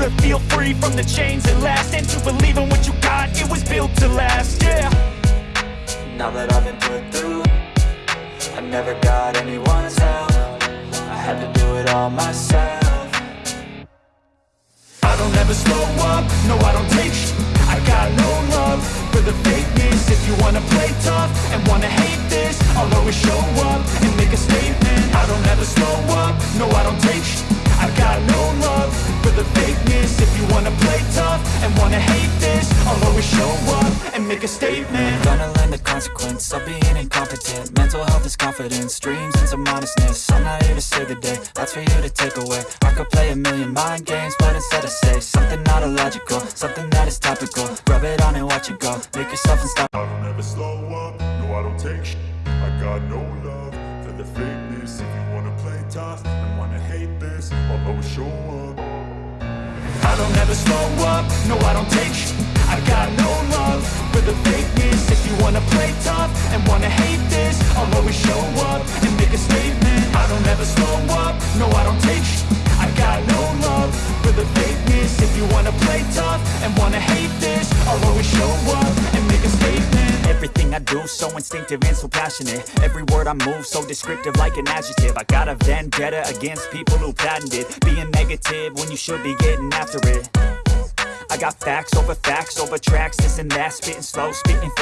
to feel free from the chains at last And to believe in what you got, it was built to last, yeah. Now that I've been put through I never got anyone's help. I had to do it all myself. I don't ever slow up, no I don't take sh I got no love for the fakeness. If you wanna play tough and wanna hate this I'll always show up hate this. I'll always show up and make a statement. Gonna learn the consequence of being incompetent. Mental health is confidence, dreams and some honestness I'm not here to save the day, that's for you to take away. I could play a million mind games, but instead I say Something not illogical, something that is topical. Rub it on and watch it go, make yourself unstoppable. I don't ever slow up, no I don't take sh. I got no love for the fakeness. If you wanna play tough and wanna hate this I'll always show up don't ever slow up, no I don't take sh I got no love for the fakeness. If you wanna play tough and wanna hate this I'll always show up and make a statement. I don't ever slow up, no I don't take sh I got no love for the fakeness. If you wanna play tough and wanna hate this Everything I do so instinctive and so passionate. Every word I move so descriptive like an adjective. I got a vendetta against people who patented Being negative when you should be getting after it. I got facts over facts over tracks, this and that Spitting slow, spitting fast